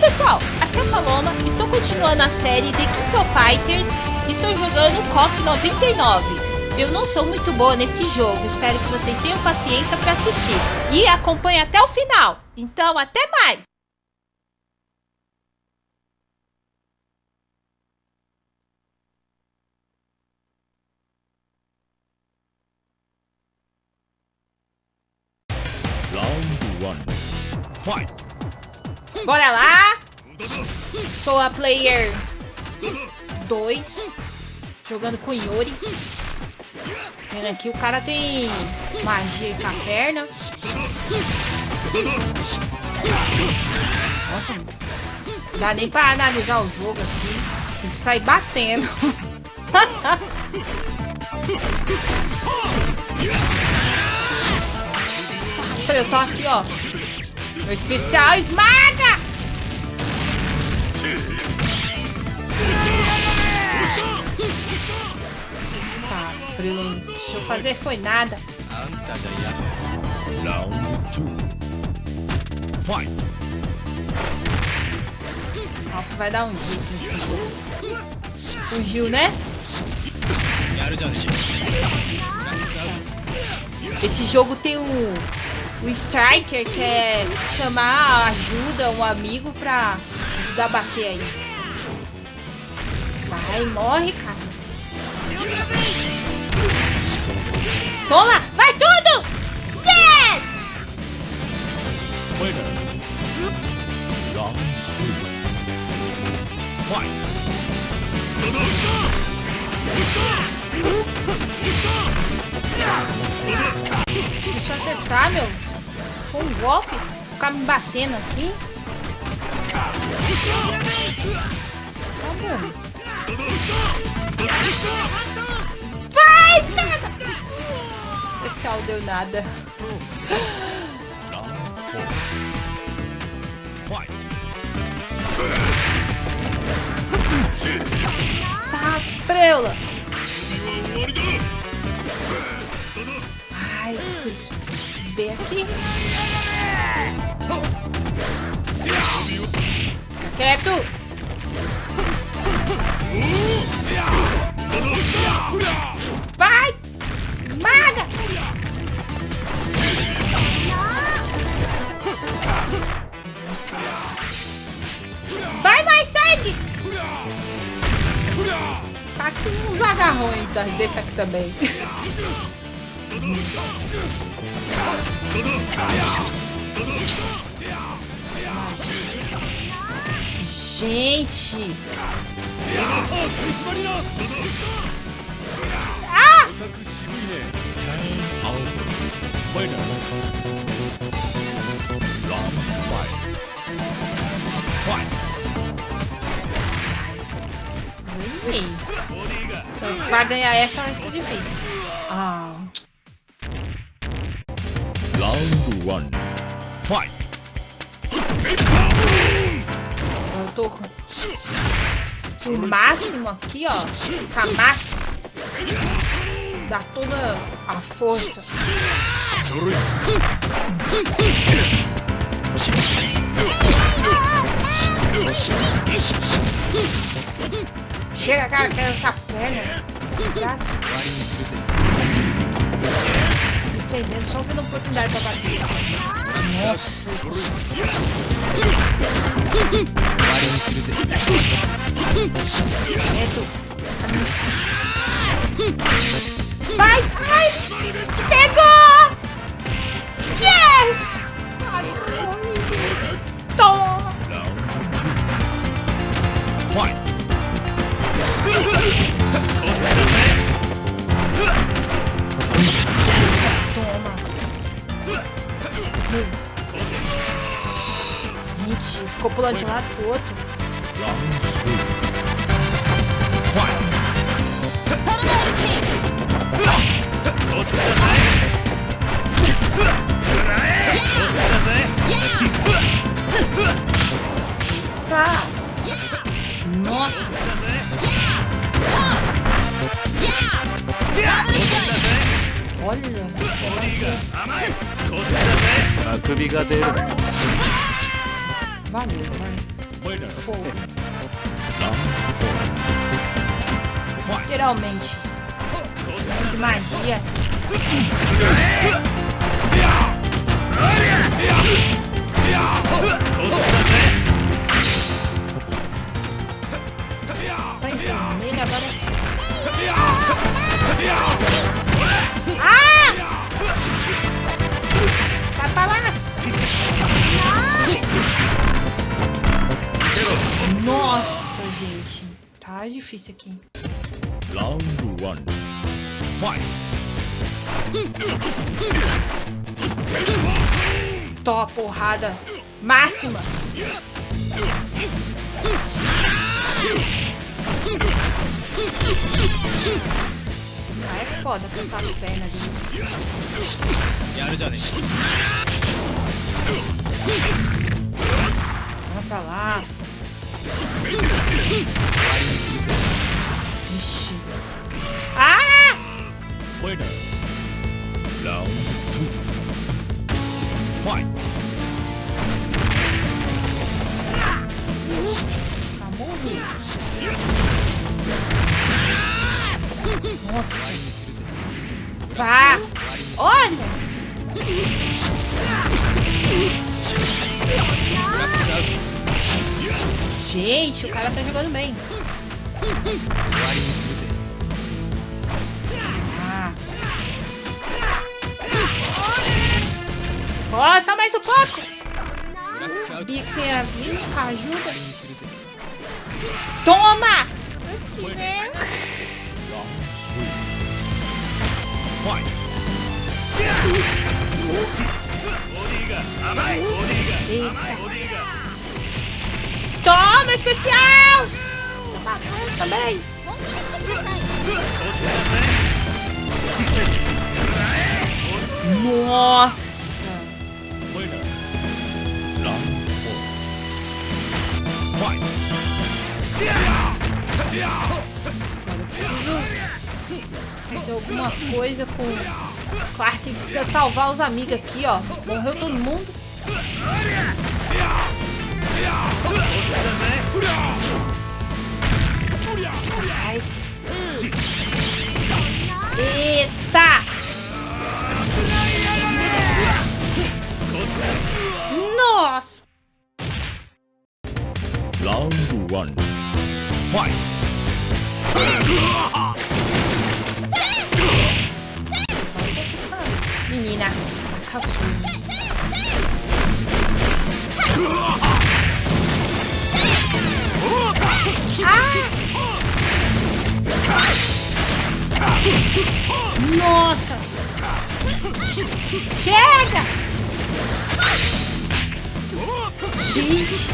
pessoal, aqui é a Paloma, estou continuando a série The King of Fighters, estou jogando KOF 99. Eu não sou muito boa nesse jogo, espero que vocês tenham paciência para assistir e acompanhe até o final. Então, até mais! Round one. Fight! Bora lá! Sou a player 2, jogando com Yuri. Vendo aqui, o cara tem magia com a perna. Nossa, não dá nem pra analisar o jogo aqui. Tem que sair batendo. Eu tô aqui, ó. Meu especial esmaga! Tá, Bruno. Deixa eu fazer foi nada. Round two. Fight! Alfa vai dar um jeito nesse jogo. Fugiu, né? Esse jogo tem um, o Striker quer chamar ajuda, um amigo pra ajudar a bater aí. Vai, morre, cara. Toma! Vai tudo! Yes! Winner! Round. Fight! Acertar, meu, foi um golpe, ficar me batendo assim. Tá bom. Vai, pega! Especial deu nada. Tá, preula. Ai, preciso ver aqui. Fica quieto. Vai! Esmaga! Vai mais sangue! Tá aqui uns agarrões desse aqui também. Gente! Ah! Pra ganhar essa vai ser difícil. Round one. Fight! Eu tô com o máximo aqui, ó. Com máximo. Dá toda a força. Chega, cara, quer essa perna. Esse braço. Defendendo, só vendo oportunidade pra bater. Nossa. Quieto. Vai! Ai! Pegou! ficou pulando de um lado pro outro. Round three. Fight! Tá. Nossa. Olha. あくびが出る Valeu, vai. Fogo. Literalmente. De magia. Round one. Fight! Top porrada máxima. Esse cara é foda com essas pernas dele. Vamos pra lá. Vixe. Ah! Winner. Round two. Fight. Tá morrendo. Nossa. Vá. Olha. Gente, o cara tá jogando bem. 終わりにするぜ Ah. Ó, só mais um pouco. ブラックスアウト Sabia que você ia vir com a 終 ajuda. わりにするぜ Toma! Deus quiser. Round three. Fight. ボディが甘いボディ Eita. がボディが Toma, especial! Tá bom também. Nossa! Fight. Fazer alguma coisa com... Clark precisa salvar os amigos aqui, ó. Morreu todo mundo. Ai. Chega! Gente!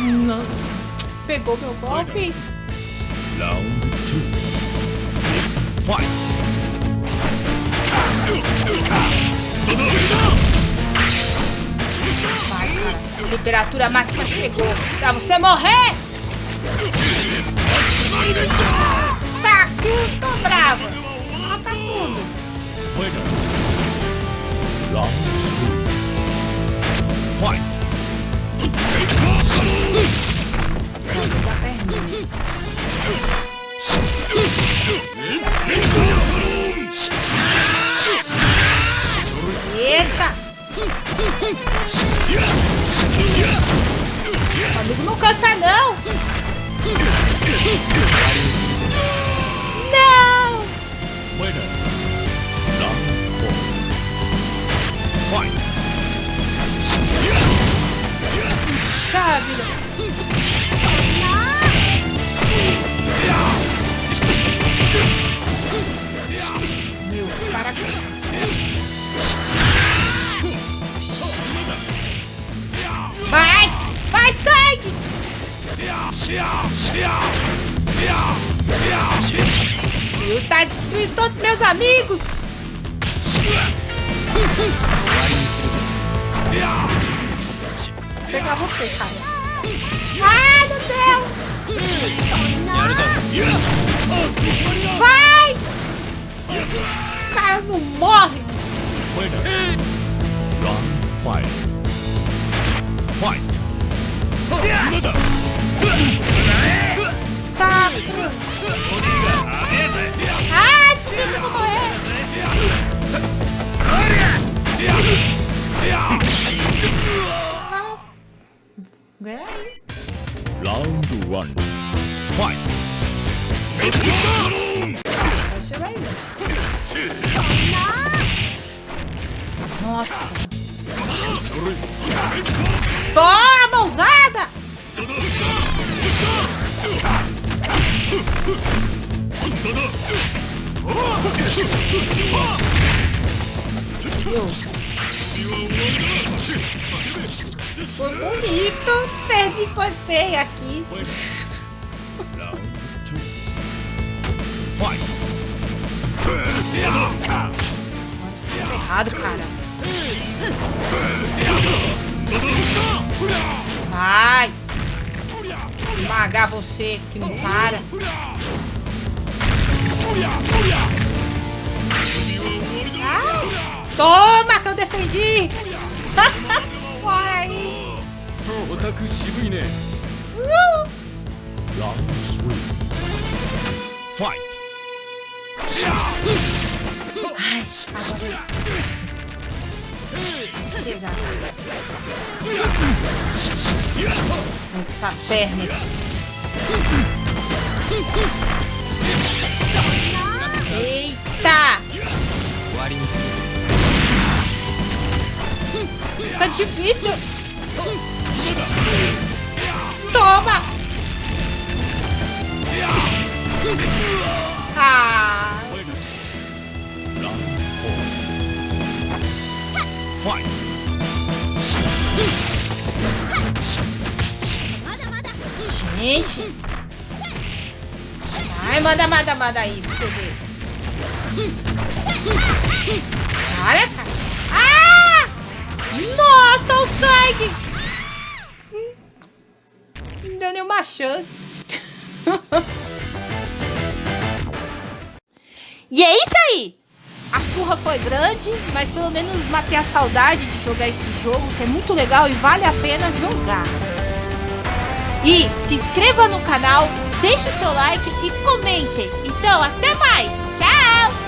Não. Pegou meu golpe? Round two. Fight. Vai, cara. Temperatura máxima chegou. Pra você morrer! Tá, tô brava. Mata tudo. Round two. Fight! Eita! Amigo, não cansa não! Pegar você, cara. Ai, meu Deus! Vai! O cara não morre! Fight! Fight! Toma, mãozada! Foi bonito, perdi foi feio aqui. Fight. Errado, cara. Vai! Esmagar você que me para. Ah, toma que eu defendi! Vai! Uh. Ai, agora pegar. Vem com essas pernas. Eita! tá. difícil. Toma! Toma! Gente. Ai, manda, manda, manda aí pra você ver. Cara, cara. Ah! Nossa, o sangue! Não deu nenhuma chance. e é isso aí! A surra foi grande, mas pelo menos matei a saudade de jogar esse jogo, que é muito legal e vale a pena jogar. E se inscreva no canal, deixe seu like e comentem. Então, até mais. Tchau!